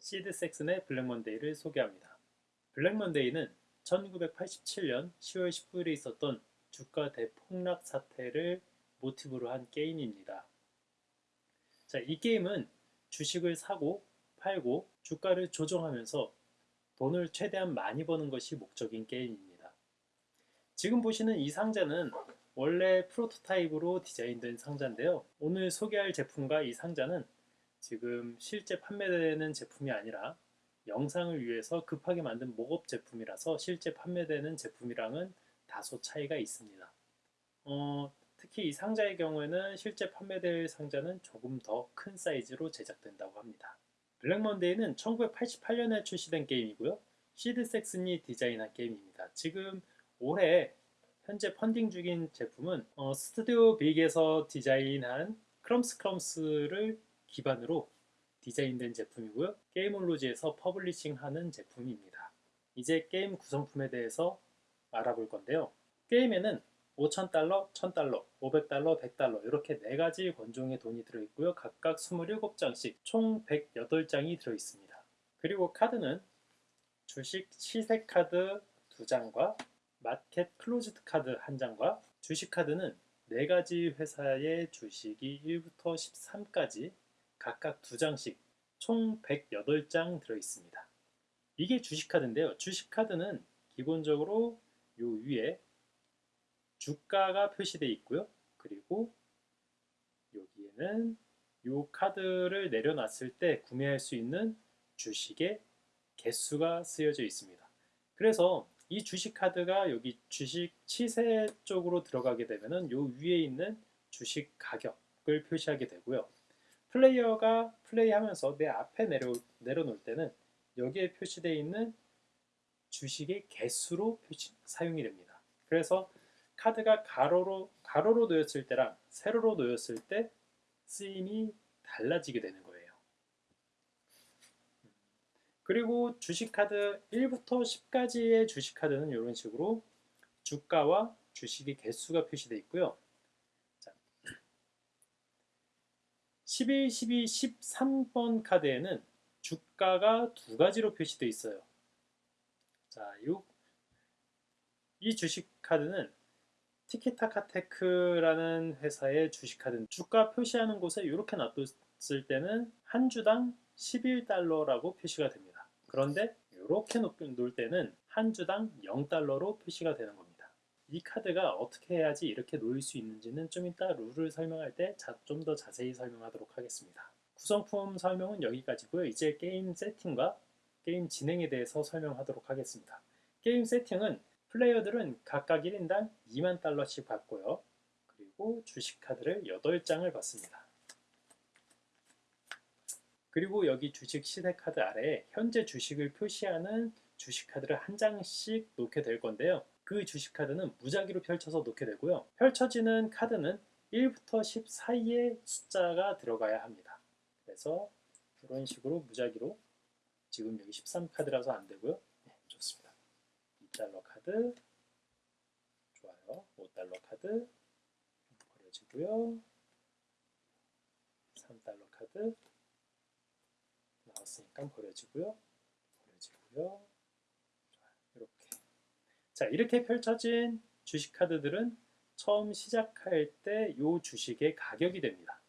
시드 섹슨의 블랙먼데이를 소개합니다. 블랙먼데이는 1987년 10월 19일에 있었던 주가 대폭락 사태를 모티브로 한 게임입니다. 자, 이 게임은 주식을 사고 팔고 주가를 조정하면서 돈을 최대한 많이 버는 것이 목적인 게임입니다. 지금 보시는 이 상자는 원래 프로토타입으로 디자인된 상자인데요. 오늘 소개할 제품과 이 상자는 지금 실제 판매되는 제품이 아니라 영상을 위해서 급하게 만든 mock-up 제품이라서 실제 판매되는 제품이랑은 다소 차이가 있습니다. 어, 특히 이 상자의 경우에는 실제 판매될 상자는 조금 더 큰 사이즈로 제작된다고 합니다. 블랙먼데이는 1988년에 출시된 게임이고요. 시드 섹슨이 디자인한 게임입니다. 지금 올해 현재 펀딩 중인 제품은 어, 스튜디오 빅에서 디자인한 크럼스 크럼스를 기반으로 디자인된 제품이고요. 게임올로지에서 publishing하는 제품입니다. 이제 게임 구성품에 대해서 알아볼 건데요. 게임에는 5,000달러, 1,000달러, 500달러, 100달러 이렇게 네 가지 권종의 돈이 들어있고요. 각각 27장씩 총 108장이 들어있습니다. 그리고 카드는 주식 시세 카드 2장과 market closed 카드 1장과 주식 카드는 네 가지 회사의 주식이 1부터 13까지 각각 2장씩 총 108장 들어있습니다. 이게 주식카드인데요. 주식카드는 기본적으로 요 위에 주가가 표시되어 있고요. 그리고 여기에는 요 카드를 내려놨을 때 구매할 수 있는 주식의 개수가 쓰여져 있습니다. 그래서 이 주식 카드가 여기 주식 치세 쪽으로 들어가게 되면 은 요 위에 있는 주식 가격을 표시하게 되고요. 플레이어가 플레이하면서 내 앞에 내려, 내려놓을 때는 여기에 표시되어 있는 주식의 개수로 표시, 사용이 됩니다. 그래서 카드가 가로로, 가로로 놓였을 때랑 세로로 놓였을 때 쓰임이 달라지게 되는 거예요. 그리고 주식카드 1부터 10까지의 주식카드는 이런 식으로 주가와 주식의 개수가 표시되어 있고요. 11, 12, 13번 카드에는 주가가 두 가지로 표시되어 있어요. 자, 요, 이 주식 카드는 티키타카테크라는 회사의 주식 카드 주가 표시하는 곳에 이렇게 놔뒀을 때는 한 주당 11달러라고 표시가 됩니다. 그런데 이렇게 놓을 때는 한 주당 0달러로 표시가 되는 겁니다. 이 카드가 어떻게 해야지 이렇게 놓일 수 있는지는 좀 이따 룰을 설명할 때 좀 더 자세히 설명하도록 하겠습니다. 구성품 설명은 여기까지고요. 이제 게임 세팅과 게임 진행에 대해서 설명하도록 하겠습니다. 게임 세팅은 플레이어들은 각각 1인당 2만 달러씩 받고요. 그리고 주식카드를 8장을 받습니다. 그리고 여기 주식 시세카드 아래에 현재 주식을 표시하는 주식카드를 한 장씩 놓게 될 건데요. 그 주식 카드는 무작위로 펼쳐서 놓게 되고요. 펼쳐지는 카드는 1부터 10 사이의 숫자가 들어가야 합니다. 그래서 이런 식으로 무작위로 지금 여기 13카드라서 안 되고요. 네, 좋습니다. 2달러 카드 좋아요. 5달러 카드 버려지고요. 3달러 카드 나왔으니까 버려지고요. 버려지고요. 자 이렇게 펼쳐진 주식카드들은 처음 시작할 때 이 주식의 가격이 됩니다.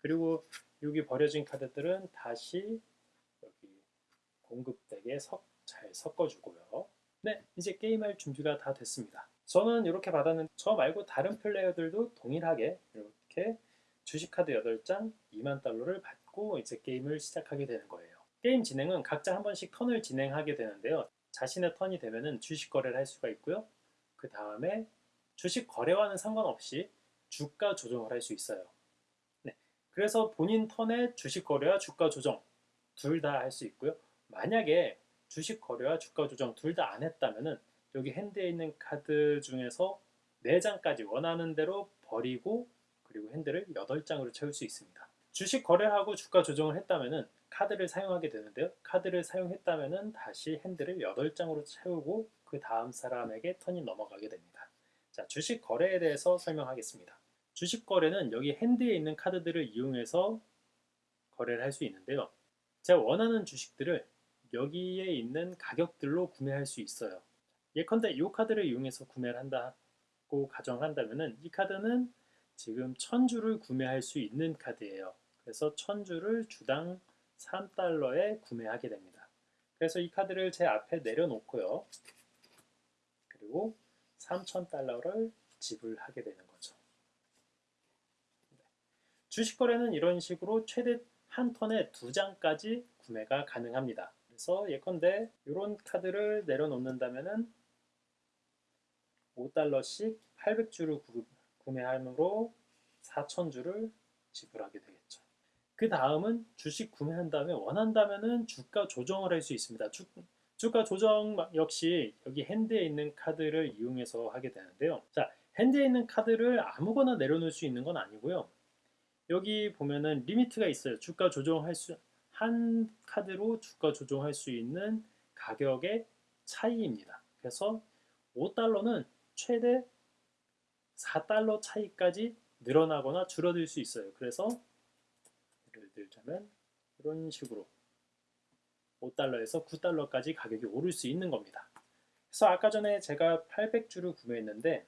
그리고 여기 버려진 카드들은 다시 여기 공급덱에 석, 잘 섞어주고요. 네, 이제 게임할 준비가 다 됐습니다. 저는 이렇게 받았는데 저 말고 다른 플레이어들도 동일하게 이렇게 주식카드 8장 2만 달러를 받고 이제 게임을 시작하게 되는 거예요. 게임 진행은 각자 한 번씩 턴을 진행하게 되는데요. 자신의 턴이 되면은 주식 거래를 할 수가 있고요. 그 다음에 주식 거래와는 상관없이 주가 조정을 할 수 있어요. 네. 그래서 본인 턴에 주식 거래와 주가 조정 둘 다 할 수 있고요. 만약에 주식 거래와 주가 조정 둘 다 안 했다면은 여기 핸드에 있는 카드 중에서 4장까지 원하는 대로 버리고 그리고 핸드를 8장으로 채울 수 있습니다. 주식 거래하고 주가 조정을 했다면은 카드를 사용하게 되는데요. 카드를 사용했다면 다시 핸들을 8장으로 채우고 그 다음 사람에게 턴이 넘어가게 됩니다. 자, 주식 거래에 대해서 설명하겠습니다. 주식 거래는 여기 핸드에 있는 카드들을 이용해서 거래를 할 수 있는데요. 제가 원하는 주식들을 여기에 있는 가격들로 구매할 수 있어요. 예컨대 이 카드를 이용해서 구매를 한다고 가정한다면 은 이 카드는 지금 1000주를 구매할 수 있는 카드예요. 그래서 1000주를 주당 3달러에 구매하게 됩니다. 그래서 이 카드를 제 앞에 내려놓고요. 그리고 3,000달러를 지불하게 되는 거죠. 네. 주식 거래는 이런 식으로 최대 한 턴에 두 장까지 구매가 가능합니다. 그래서 예컨대 이런 카드를 내려놓는다면은 5달러씩 800주를 구매함으로 4,000주를 지불하게 되겠죠. 그 다음은 주식 구매한 다음에 원한다면은 주가 조정을 할 수 있습니다. 주, 주가 조정 역시 여기 핸드에 있는 카드를 이용해서 하게 되는데요. 자, 핸드에 있는 카드를 아무거나 내려놓을 수 있는 건 아니고요. 여기 보면은 리미트가 있어요. 주가 조정할 수, 한 카드로 주가 조정할 수 있는 가격의 차이입니다. 그래서 5달러는 최대 4달러 차이까지 늘어나거나 줄어들 수 있어요. 그래서 들자면 이런 식으로 5달러에서 9달러까지 가격이 오를 수 있는 겁니다. 그래서 아까 전에 제가 800주를 구매했는데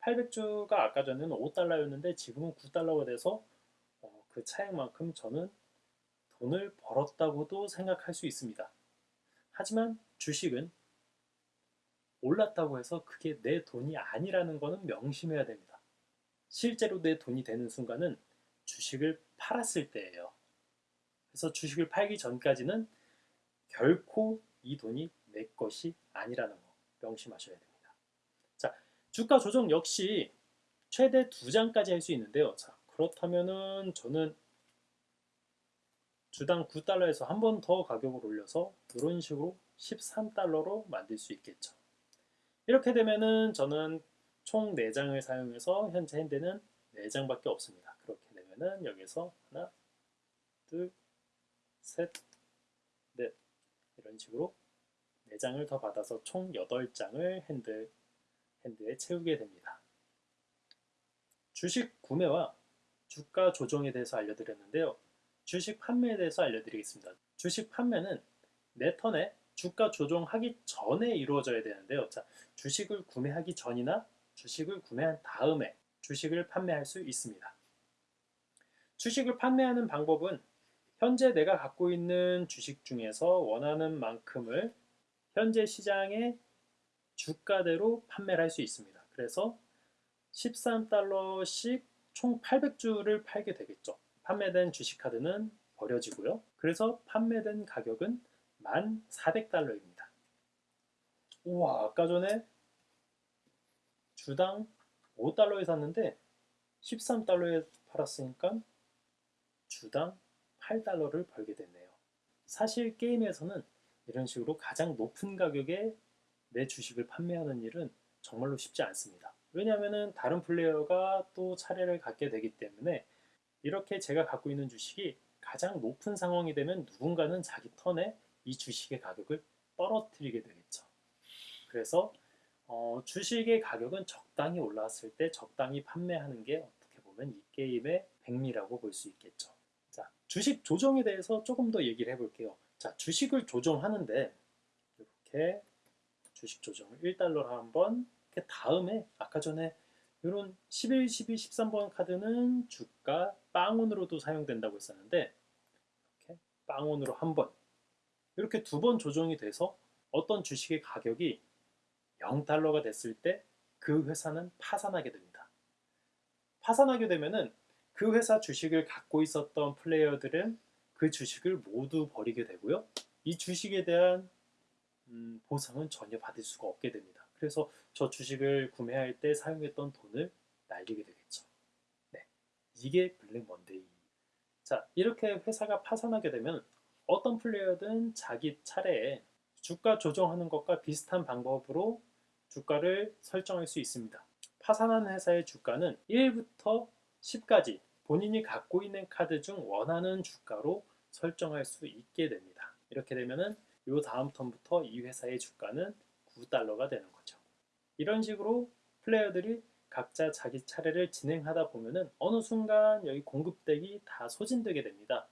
800주가 아까 전에는 5달러였는데 지금은 9달러가 돼서 어, 그 차액만큼 저는 돈을 벌었다고도 생각할 수 있습니다. 하지만 주식은 올랐다고 해서 그게 내 돈이 아니라는 것은 명심해야 됩니다. 실제로 내 돈이 되는 순간은 주식을 팔았을 때예요. 그래서 주식을 팔기 전까지는 결코 이 돈이 내 것이 아니라는 거 명심하셔야 됩니다. 자, 주가 조정 역시 최대 두 장까지 할 수 있는데요. 자, 그렇다면은 저는 주당 9달러에서 한 번 더 가격을 올려서 이런 식으로 13달러로 만들 수 있겠죠. 이렇게 되면은 저는 총 4장을 사용해서 현재 핸드는 4장밖에 없습니다. 그렇게 되면은 여기서 하나, 둘, 셋, 넷 이런 식으로 4장을 더 받아서 총 8장을 핸드, 핸드에 채우게 됩니다. 주식 구매와 주가 조정에 대해서 알려드렸는데요. 주식 판매에 대해서 알려드리겠습니다. 주식 판매는 내 턴에 주가 조정하기 전에 이루어져야 되는데요. 자, 주식을 구매하기 전이나 주식을 구매한 다음에 주식을 판매할 수 있습니다. 주식을 판매하는 방법은 현재 내가 갖고 있는 주식 중에서 원하는 만큼을 현재 시장의 주가대로 판매를 할 수 있습니다. 그래서 13달러씩 총 800주를 팔게 되겠죠. 판매된 주식카드는 버려지고요. 그래서 판매된 가격은 1,400달러입니다. 우와, 아까 전에 주당 5달러에 샀는데 13달러에 팔았으니까 주당 8달러를 벌게 됐네요. 사실 게임에서는 이런 식으로 가장 높은 가격에 내 주식을 판매하는 일은 정말로 쉽지 않습니다. 왜냐하면 다른 플레이어가 또 차례를 갖게 되기 때문에 이렇게 제가 갖고 있는 주식이 가장 높은 상황이 되면 누군가는 자기 턴에 이 주식의 가격을 떨어뜨리게 되겠죠. 그래서 어, 주식의 가격은 적당히 올라왔을 때 적당히 판매하는 게 어떻게 보면 이 게임의 백미라고 볼 수 있겠죠. 자, 주식 조정에 대해서 조금 더 얘기를 해볼게요. 자, 주식을 조정하는데 이렇게 주식 조정을 1달러로 한번 그 다음에 아까 전에 이런 11, 12, 13번 카드는 주가 빵원으로도 사용된다고 했었는데 이렇게 빵원으로 한번 이렇게 두 번 조정이 돼서 어떤 주식의 가격이 0달러가 됐을 때 그 회사는 파산하게 됩니다. 파산하게 되면은 그 회사 주식을 갖고 있었던 플레이어들은 그 주식을 모두 버리게 되고요. 이 주식에 대한 음, 보상은 전혀 받을 수가 없게 됩니다. 그래서 저 주식을 구매할 때 사용했던 돈을 날리게 되겠죠. 네, 이게 블랙 먼데이. 자, 이렇게 회사가 파산하게 되면 어떤 플레이어든 자기 차례에 주가 조정하는 것과 비슷한 방법으로 주가를 설정할 수 있습니다. 파산한 회사의 주가는 1부터 10까지 본인이 갖고 있는 카드 중 원하는 주가로 설정할 수 있게 됩니다. 이렇게 되면은 요 다음 턴부터 이 회사의 주가는 9달러가 되는 거죠. 이런 식으로 플레이어들이 각자 자기 차례를 진행하다 보면은 어느 순간 여기 공급deck이 다 소진되게 됩니다.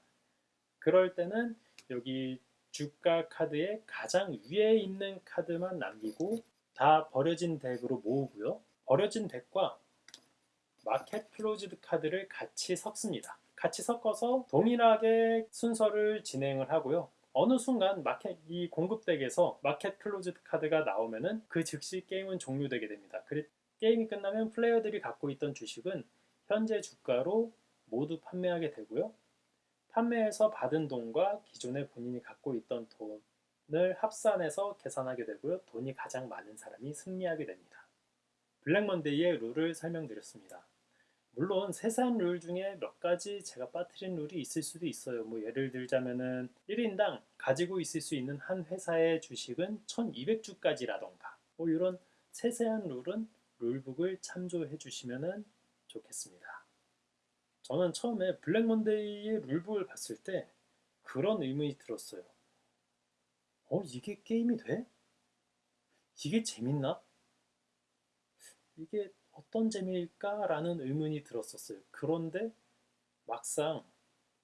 그럴 때는 여기 주가 카드의 가장 위에 있는 카드만 남기고 다 버려진 deck으로 모으고요. 버려진 deck과 market closed 카드를 같이 섞습니다. 같이 섞어서 동일하게 순서를 진행을 하고요. 어느 순간 마켓 이 공급deck에서 market closed 카드가 나오면은 그 즉시 게임은 종료되게 됩니다. 게임이 끝나면 플레이어들이 갖고 있던 주식은 현재 주가로 모두 판매하게 되고요. 판매해서 받은 돈과 기존에 본인이 갖고 있던 돈을 합산해서 계산하게 되고요. 돈이 가장 많은 사람이 승리하게 됩니다. 블랙먼데이의 룰을 설명드렸습니다. 물론 세세한 룰 중에 몇 가지 제가 빠뜨린 룰이 있을 수도 있어요. 뭐 예를 들자면은 1인당 가지고 있을 수 있는 한 회사의 주식은 1200주까지라던가 뭐 이런 세세한 룰은 룰북을 참조해 주시면 좋겠습니다. 저는 처음에 블랙먼데이의 룰북을 봤을 때 그런 의문이 들었어요. 어, 이게 게임이 돼? 이게 재밌나? 이게 어떤 재미일까라는 의문이 들었었어요. 그런데 막상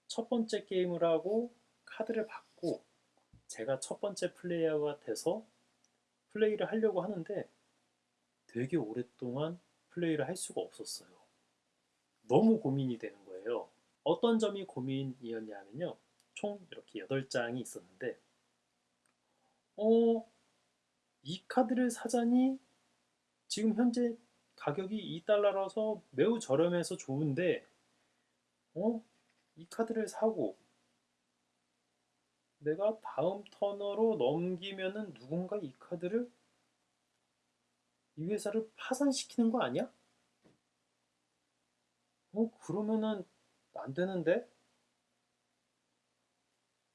첫 번째 게임을 하고 카드를 받고 제가 첫 번째 플레이어가 돼서 플레이를 하려고 하는데 되게 오랫동안 플레이를 할 수가 없었어요. 너무 고민이 되는 거예요. 어떤 점이 고민이었냐면요. 총 이렇게 8장이 있었는데 어, 이 카드를 사자니 지금 현재 가격이 2달러라서 매우 저렴해서 좋은데 어? 이 카드를 사고 내가 다음 터너로 넘기면은 누군가 이 카드를 이 회사를 파산시키는 거 아니야? 어, 그러면은 안 되는데?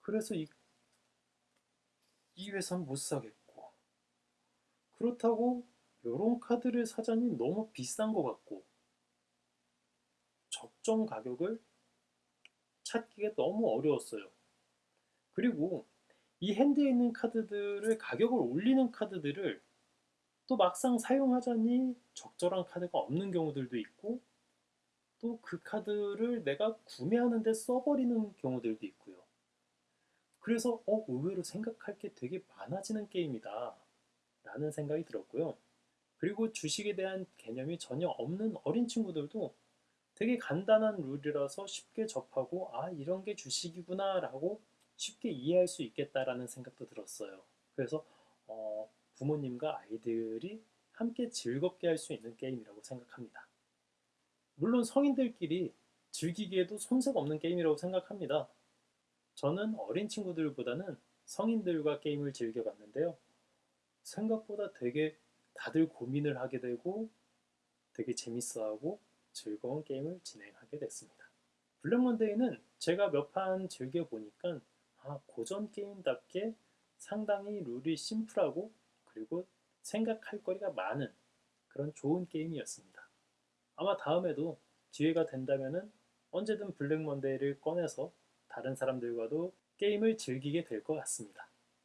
그래서 이, 이 회사는 못 사겠고. 그렇다고 요런 카드를 사자니 너무 비싼 것 같고. 적정 가격을 찾기가 너무 어려웠어요. 그리고 이 핸드에 있는 카드들을 가격을 올리는 카드들을 또 막상 사용하자니 적절한 카드가 없는 경우들도 있고 또 그 카드를 내가 구매하는데 써버리는 경우들도 있고요. 그래서 어, 의외로 생각할 게 되게 많아지는 게임이다 라는 생각이 들었고요. 그리고 주식에 대한 개념이 전혀 없는 어린 친구들도 되게 간단한 룰이라서 쉽게 접하고 아 이런 게 주식이구나 라고 쉽게 이해할 수 있겠다라는 생각도 들었어요. 그래서 어, 부모님과 아이들이 함께 즐겁게 할 수 있는 게임이라고 생각합니다. 물론 성인들끼리 즐기기에도 손색 없는 게임이라고 생각합니다. 저는 어린 친구들보다는 성인들과 게임을 즐겨봤는데요. 생각보다 되게 다들 고민을 하게 되고 되게 재밌어하고 즐거운 게임을 진행하게 됐습니다. 블랙먼데이는 제가 몇 판 즐겨보니까 아, 고전 게임답게 상당히 룰이 심플하고 그리고 생각할 거리가 많은 그런 좋은 게임이었습니다. 아마 다음에도 기회가 된다면 언제든 블랙먼데이를 꺼내서 다른 사람들과도 게임을 즐기게 될 것 같습니다.